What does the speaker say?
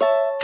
you